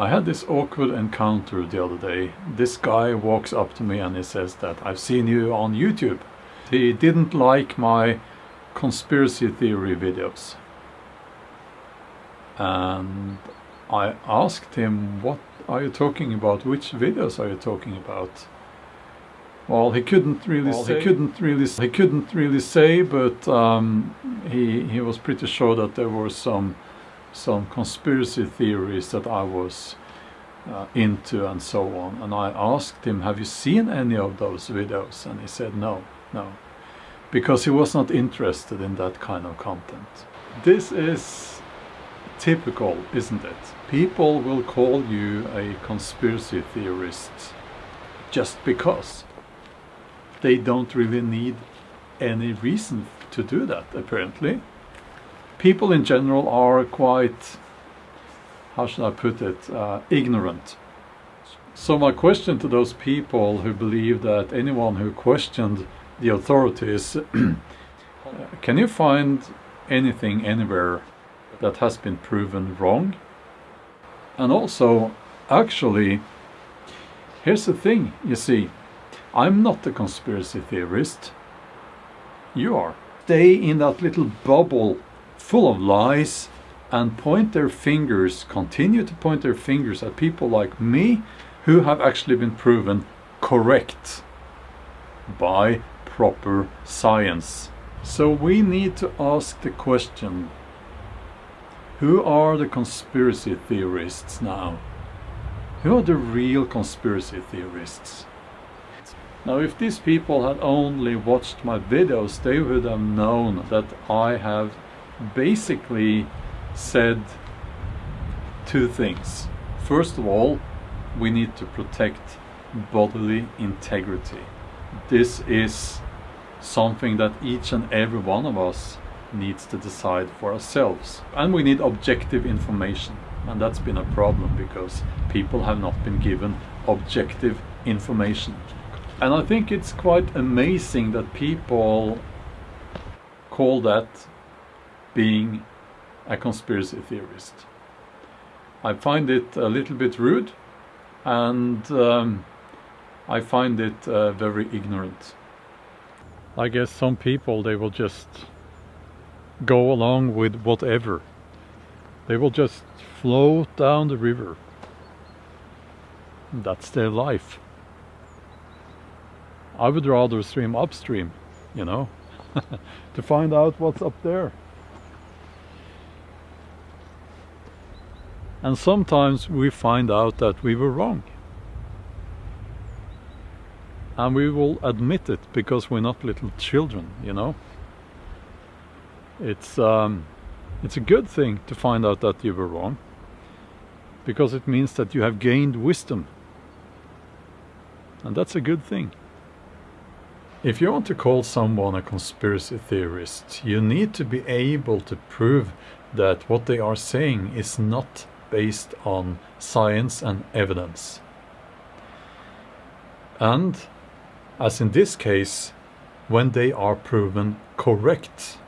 I had this awkward encounter the other day. This guy walks up to me and he says that I've seen you on YouTube. He didn't like my conspiracy theory videos. And I asked him, what are you talking about? Which videos are you talking about? Well, he couldn't really well, say. He couldn't really. He couldn't really say, but um, he he was pretty sure that there were some some conspiracy theories that I was uh, into and so on. And I asked him, "Have you seen any of those videos?" And he said, "No, no," because he was not interested in that kind of content. This is typical, isn't it? People will call you a conspiracy theorist just because they don't really need any reason to do that, apparently. People in general are quite, how should I put it, uh, ignorant. So my question to those people who believe that anyone who questioned the authorities, can you find anything anywhere that has been proven wrong? And also, actually, here's the thing, you see, I'm not a conspiracy theorist. You are. Stay in that little bubble full of lies and point their fingers, continue to point their fingers at people like me who have actually been proven correct by proper science. So we need to ask the question, who are the conspiracy theorists now? Who are the real conspiracy theorists? Now if these people had only watched my videos they would have known that I have basically said two things. First of all, we need to protect bodily integrity. This is something that each and every one of us needs to decide for ourselves. And we need objective information. And that's been a problem because people have not been given objective information. And I think it's quite amazing that people call that being a conspiracy theorist. I find it a little bit rude and um, I find it uh, very ignorant. I guess some people they will just go along with whatever. They will just float down the river. That's their life. I would rather swim upstream, you know, to find out what's up there. And sometimes we find out that we were wrong. And we will admit it because we're not little children, you know. It's, um, it's a good thing to find out that you were wrong because it means that you have gained wisdom. And that's a good thing. If you want to call someone a conspiracy theorist, you need to be able to prove that what they are saying is not based on science and evidence. And, as in this case, when they are proven correct.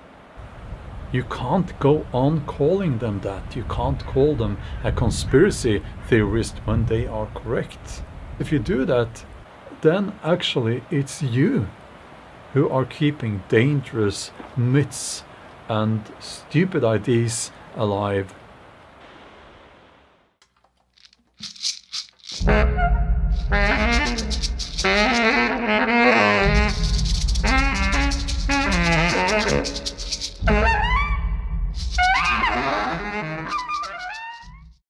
You can't go on calling them that. You can't call them a conspiracy theorist when they are correct. If you do that, then actually it's you who are keeping dangerous myths and stupid ideas alive. Thank you.